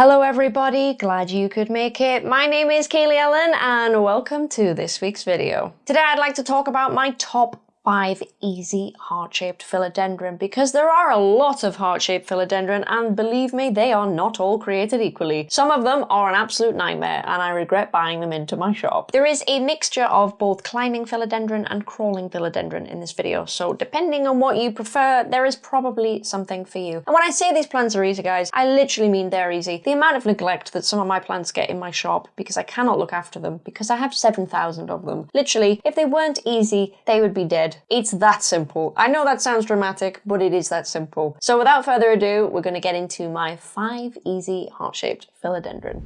Hello everybody, glad you could make it. My name is Kaylee Ellen and welcome to this week's video. Today I'd like to talk about my top five easy heart-shaped philodendron because there are a lot of heart-shaped philodendron and believe me, they are not all created equally. Some of them are an absolute nightmare and I regret buying them into my shop. There is a mixture of both climbing philodendron and crawling philodendron in this video, so depending on what you prefer, there is probably something for you. And when I say these plants are easy, guys, I literally mean they're easy. The amount of neglect that some of my plants get in my shop because I cannot look after them, because I have 7,000 of them. Literally, if they weren't easy, they would be dead. It's that simple. I know that sounds dramatic, but it is that simple. So without further ado, we're going to get into my five easy heart-shaped philodendron.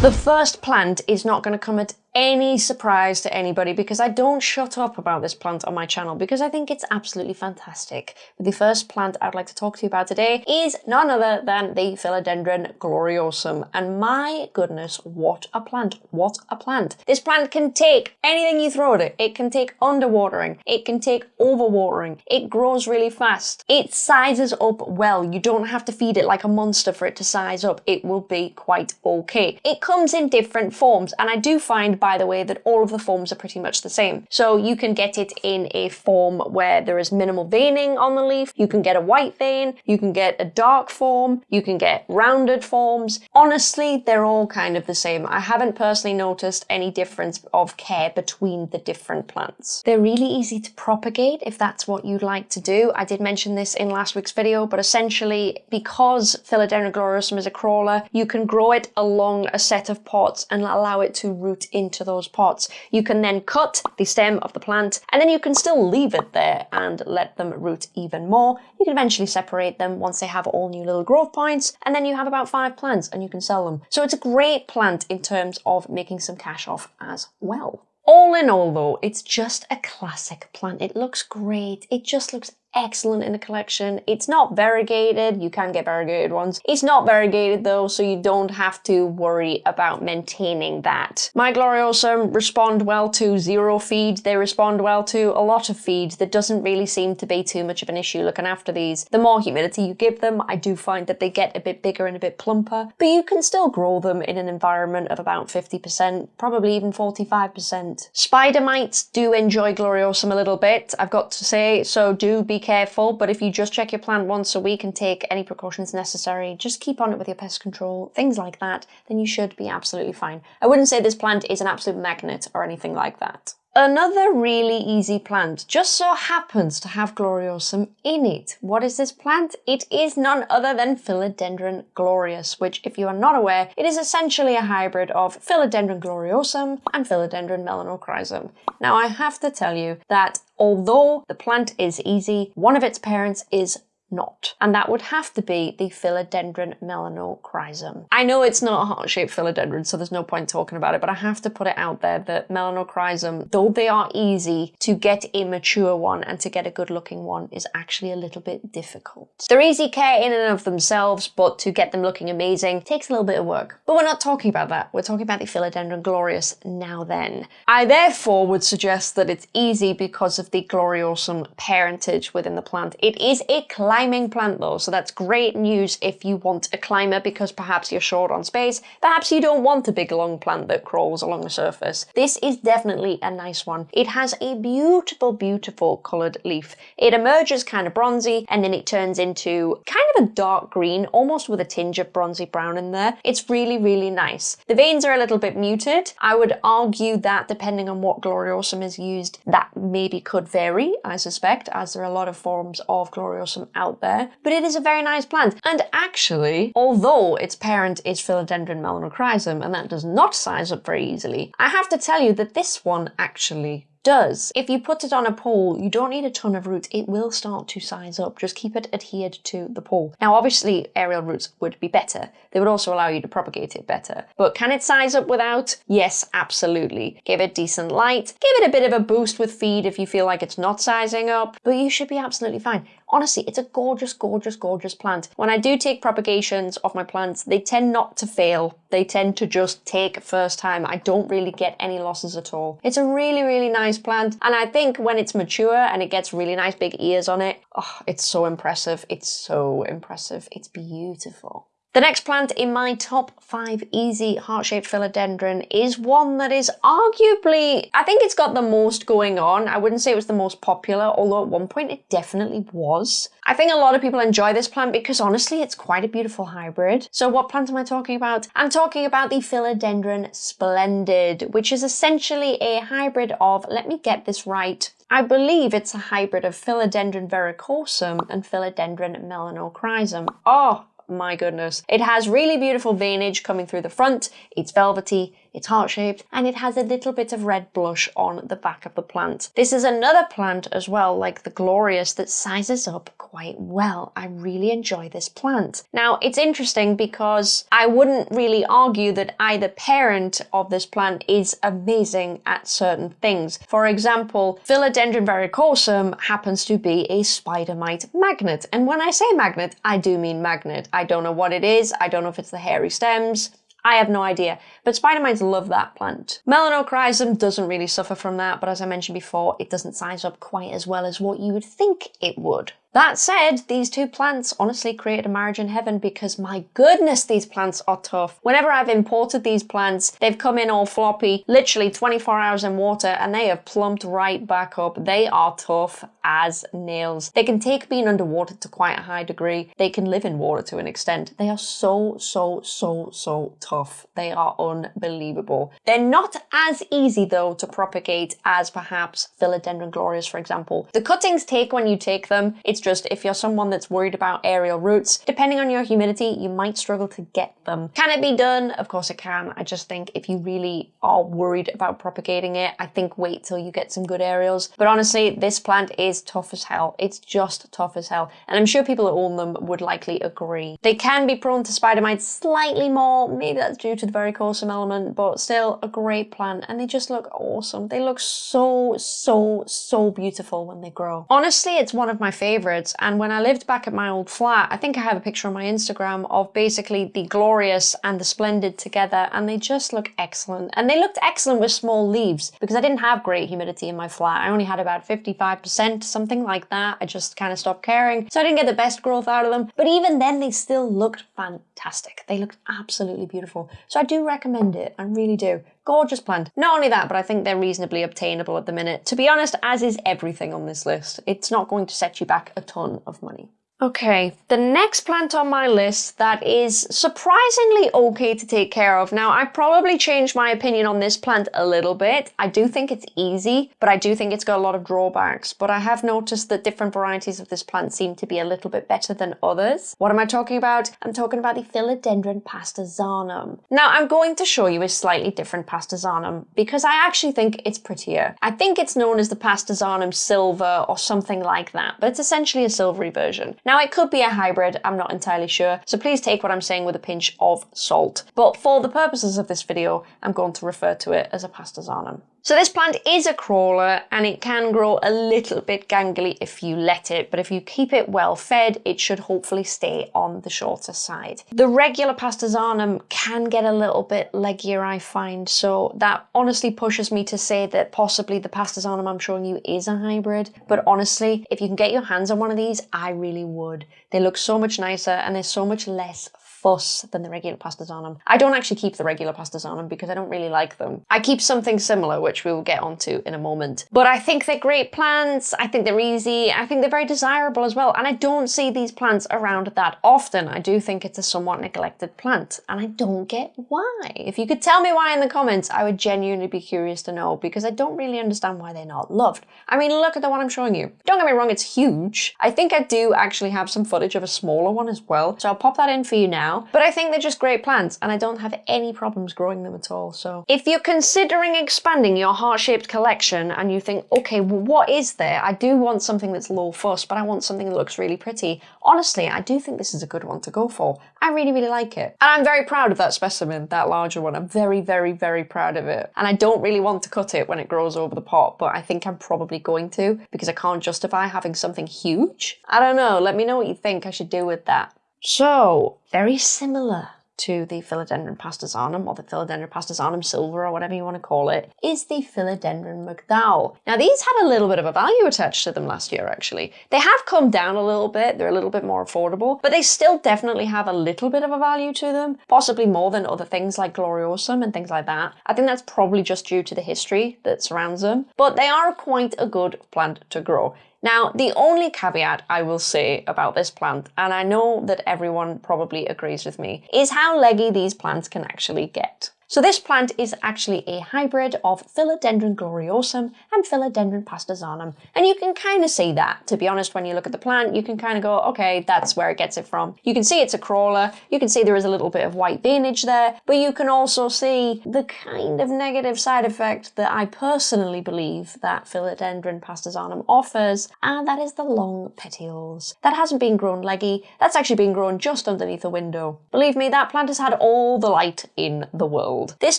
The first plant is not going to come at any surprise to anybody because I don't shut up about this plant on my channel because I think it's absolutely fantastic. The first plant I'd like to talk to you about today is none other than the Philodendron gloriosum. And my goodness, what a plant, what a plant. This plant can take anything you throw at it. It can take underwatering, it can take overwatering, it grows really fast, it sizes up well. You don't have to feed it like a monster for it to size up. It will be quite okay. It comes in different forms and I do find by the way, that all of the forms are pretty much the same. So you can get it in a form where there is minimal veining on the leaf, you can get a white vein, you can get a dark form, you can get rounded forms. Honestly, they're all kind of the same. I haven't personally noticed any difference of care between the different plants. They're really easy to propagate if that's what you'd like to do. I did mention this in last week's video, but essentially because Philodendron gloriosum is a crawler, you can grow it along a set of pots and allow it to root into into those pots. You can then cut the stem of the plant and then you can still leave it there and let them root even more. You can eventually separate them once they have all new little growth points and then you have about five plants and you can sell them. So it's a great plant in terms of making some cash off as well. All in all though, it's just a classic plant. It looks great. It just looks excellent in the collection. It's not variegated, you can get variegated ones. It's not variegated though, so you don't have to worry about maintaining that. My Gloriosum respond well to zero feed, they respond well to a lot of feed. There doesn't really seem to be too much of an issue looking after these. The more humidity you give them, I do find that they get a bit bigger and a bit plumper, but you can still grow them in an environment of about 50%, probably even 45%. Spider mites do enjoy Gloriosum a little bit, I've got to say, so do be careful, but if you just check your plant once a week and take any precautions necessary, just keep on it with your pest control, things like that, then you should be absolutely fine. I wouldn't say this plant is an absolute magnet or anything like that. Another really easy plant just so happens to have gloriosum in it. What is this plant? It is none other than Philodendron glorious, which if you are not aware, it is essentially a hybrid of Philodendron gloriosum and Philodendron melanochrysum. Now I have to tell you that although the plant is easy, one of its parents is not. And that would have to be the Philodendron melanochrysum. I know it's not a heart-shaped philodendron, so there's no point talking about it, but I have to put it out there that melanochrysum, though they are easy, to get a mature one and to get a good looking one is actually a little bit difficult. They're easy care in and of themselves, but to get them looking amazing takes a little bit of work. But we're not talking about that. We're talking about the Philodendron glorious now then. I therefore would suggest that it's easy because of the gloriosum parentage within the plant. It is a climbing plant though, so that's great news if you want a climber because perhaps you're short on space, perhaps you don't want a big long plant that crawls along the surface. This is definitely a nice one. It has a beautiful, beautiful coloured leaf. It emerges kind of bronzy and then it turns into kind of a dark green, almost with a tinge of bronzy brown in there. It's really, really nice. The veins are a little bit muted. I would argue that depending on what gloriosum is used, that maybe could vary, I suspect, as there are a lot of forms of gloriosum out out there, but it is a very nice plant. And actually, although its parent is Philodendron melanochrysum, and that does not size up very easily, I have to tell you that this one actually does. If you put it on a pole, you don't need a ton of roots. It will start to size up. Just keep it adhered to the pole. Now, obviously, aerial roots would be better. They would also allow you to propagate it better. But can it size up without? Yes, absolutely. Give it decent light. Give it a bit of a boost with feed if you feel like it's not sizing up. But you should be absolutely fine. Honestly, it's a gorgeous, gorgeous, gorgeous plant. When I do take propagations of my plants, they tend not to fail. They tend to just take first time. I don't really get any losses at all. It's a really, really nice plant. And I think when it's mature and it gets really nice big ears on it, oh, it's so impressive. It's so impressive. It's beautiful. The next plant in my top five easy heart-shaped philodendron is one that is arguably, I think it's got the most going on. I wouldn't say it was the most popular, although at one point it definitely was. I think a lot of people enjoy this plant because honestly, it's quite a beautiful hybrid. So what plant am I talking about? I'm talking about the Philodendron Splendid, which is essentially a hybrid of, let me get this right, I believe it's a hybrid of Philodendron verrucosum and Philodendron melanochrysum. Oh, my goodness. It has really beautiful veinage coming through the front, it's velvety, it's heart-shaped, and it has a little bit of red blush on the back of the plant. This is another plant as well, like the Glorious, that sizes up quite well. I really enjoy this plant. Now, it's interesting because I wouldn't really argue that either parent of this plant is amazing at certain things. For example, Philodendron verrucosum happens to be a spider mite magnet. And when I say magnet, I do mean magnet. I don't know what it is. I don't know if it's the hairy stems. I have no idea, but spider mites love that plant. Melanochrysum doesn't really suffer from that, but as I mentioned before, it doesn't size up quite as well as what you would think it would. That said, these two plants honestly created a marriage in heaven because my goodness, these plants are tough. Whenever I've imported these plants, they've come in all floppy, literally 24 hours in water, and they have plumped right back up. They are tough as nails. They can take being underwater to quite a high degree. They can live in water to an extent. They are so, so, so, so tough. They are unbelievable. They're not as easy though to propagate as perhaps Philodendron glorious, for example. The cuttings take when you take them. It's just if you're someone that's worried about aerial roots, depending on your humidity, you might struggle to get them. Can it be done? Of course it can. I just think if you really are worried about propagating it, I think wait till you get some good aerials. But honestly, this plant is tough as hell. It's just tough as hell. And I'm sure people that own them would likely agree. They can be prone to spider mites slightly more. Maybe that's due to the verrucosum element, but still a great plant. And they just look awesome. They look so, so, so beautiful when they grow. Honestly, it's one of my favorites and when I lived back at my old flat, I think I have a picture on my Instagram of basically the Glorious and the Splendid together and they just look excellent. And they looked excellent with small leaves because I didn't have great humidity in my flat. I only had about 55%, something like that. I just kind of stopped caring. So I didn't get the best growth out of them. But even then they still looked fantastic. They looked absolutely beautiful. So I do recommend it. I really do. Gorgeous plant. Not only that, but I think they're reasonably obtainable at the minute. To be honest, as is everything on this list. It's not going to set you back a ton of money. Okay, the next plant on my list that is surprisingly okay to take care of. Now, I've probably changed my opinion on this plant a little bit. I do think it's easy, but I do think it's got a lot of drawbacks. But I have noticed that different varieties of this plant seem to be a little bit better than others. What am I talking about? I'm talking about the Philodendron pastazanum. Now, I'm going to show you a slightly different pastazanum because I actually think it's prettier. I think it's known as the pastazanum silver or something like that, but it's essentially a silvery version. Now it could be a hybrid, I'm not entirely sure, so please take what I'm saying with a pinch of salt. But for the purposes of this video, I'm going to refer to it as a pastazanum. So this plant is a crawler and it can grow a little bit gangly if you let it, but if you keep it well fed, it should hopefully stay on the shorter side. The regular pastazanum can get a little bit leggier, I find, so that honestly pushes me to say that possibly the pastazanum I'm showing you is a hybrid, but honestly, if you can get your hands on one of these, I really would. They look so much nicer and they're so much less fuss than the regular pastazanum. I don't actually keep the regular pastazanum because I don't really like them. I keep something similar, which we will get onto in a moment. But I think they're great plants. I think they're easy. I think they're very desirable as well. And I don't see these plants around that often. I do think it's a somewhat neglected plant and I don't get why. If you could tell me why in the comments, I would genuinely be curious to know because I don't really understand why they're not loved. I mean, look at the one I'm showing you. Don't get me wrong, it's huge. I think I do actually have some footage of a smaller one as well. So I'll pop that in for you now now, but I think they're just great plants and I don't have any problems growing them at all. So if you're considering expanding your heart-shaped collection and you think, okay, well, what is there? I do want something that's low fuss, but I want something that looks really pretty. Honestly, I do think this is a good one to go for. I really, really like it. And I'm very proud of that specimen, that larger one. I'm very, very, very proud of it. And I don't really want to cut it when it grows over the pot, but I think I'm probably going to because I can't justify having something huge. I don't know. Let me know what you think I should do with that. So, very similar to the Philodendron pastazanum or the Philodendron pastazanum silver or whatever you want to call it is the Philodendron McDowell. Now these had a little bit of a value attached to them last year actually. They have come down a little bit, they're a little bit more affordable, but they still definitely have a little bit of a value to them, possibly more than other things like Gloriosum and things like that. I think that's probably just due to the history that surrounds them, but they are quite a good plant to grow. Now, the only caveat I will say about this plant, and I know that everyone probably agrees with me, is how leggy these plants can actually get. So this plant is actually a hybrid of Philodendron gloriosum and Philodendron pastazanum. And you can kind of see that. To be honest, when you look at the plant, you can kind of go, okay, that's where it gets it from. You can see it's a crawler. You can see there is a little bit of white veinage there, but you can also see the kind of negative side effect that I personally believe that Philodendron pastazanum offers, and that is the long petioles. That hasn't been grown leggy. That's actually been grown just underneath a window. Believe me, that plant has had all the light in the world. This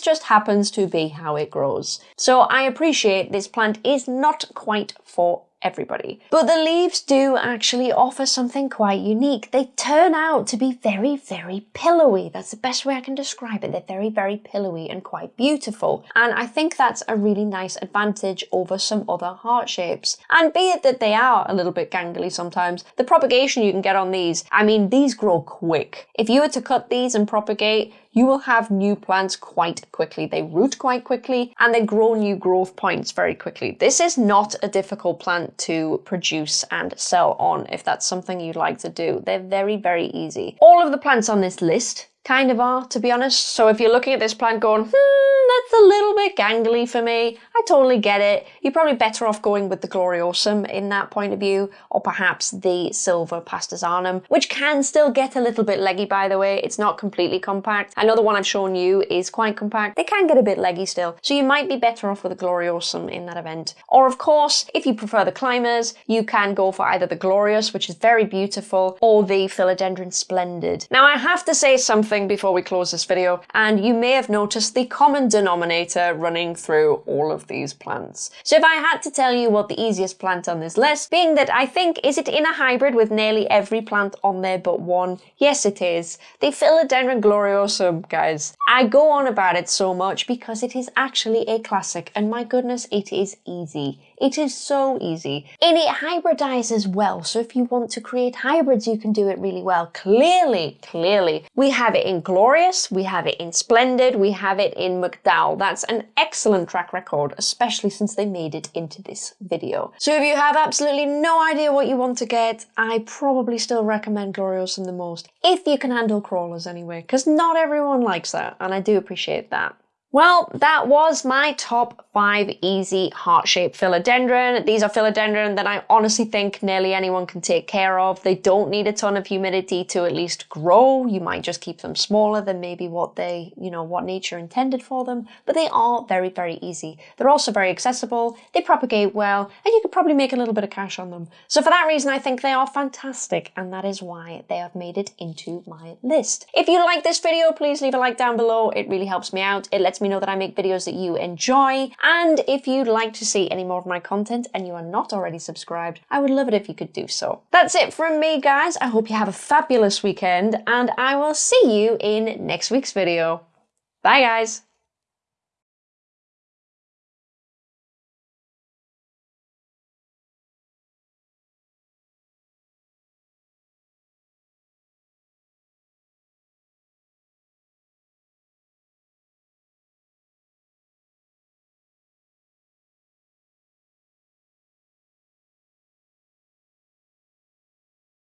just happens to be how it grows. So I appreciate this plant is not quite for everybody. But the leaves do actually offer something quite unique. They turn out to be very, very pillowy. That's the best way I can describe it. They're very, very pillowy and quite beautiful. And I think that's a really nice advantage over some other heart shapes. And be it that they are a little bit gangly sometimes, the propagation you can get on these, I mean, these grow quick. If you were to cut these and propagate, you will have new plants quite quickly. They root quite quickly and they grow new growth points very quickly. This is not a difficult plant to produce and sell on if that's something you'd like to do. They're very, very easy. All of the plants on this list kind of are, to be honest. So if you're looking at this plant going, hmm, that's a little bit gangly for me, I totally get it. You're probably better off going with the Gloriosum in that point of view, or perhaps the Silver Pastazanum, which can still get a little bit leggy, by the way. It's not completely compact. I know the one I've shown you is quite compact. They can get a bit leggy still, so you might be better off with the Gloriosum in that event. Or of course, if you prefer the climbers, you can go for either the Glorious, which is very beautiful, or the Philodendron Splendid. Now I have to say something before we close this video, and you may have noticed the common denominator running through all of these plants. So if I had to tell you what the easiest plant on this list, being that I think, is it in a hybrid with nearly every plant on there but one? Yes, it is. The Philodendron gloriosum, guys. I go on about it so much because it is actually a classic, and my goodness, it is easy. It is so easy. And it hybridizes well, so if you want to create hybrids, you can do it really well. Clearly, clearly. We have it in Glorious, we have it in Splendid, we have it in McDowell. That's an excellent track record, especially since they made it into this video. So if you have absolutely no idea what you want to get, I probably still recommend Gloriosum the most, if you can handle crawlers anyway, because not everyone likes that, and I do appreciate that. Well, that was my top five easy heart-shaped philodendron. These are philodendron that I honestly think nearly anyone can take care of. They don't need a ton of humidity to at least grow. You might just keep them smaller than maybe what they, you know, what nature intended for them, but they are very, very easy. They're also very accessible, they propagate well, and you could probably make a little bit of cash on them. So for that reason, I think they are fantastic, and that is why they have made it into my list. If you like this video, please leave a like down below. It really helps me out. It lets me know that I make videos that you enjoy. And if you'd like to see any more of my content and you are not already subscribed, I would love it if you could do so. That's it from me, guys. I hope you have a fabulous weekend and I will see you in next week's video. Bye, guys.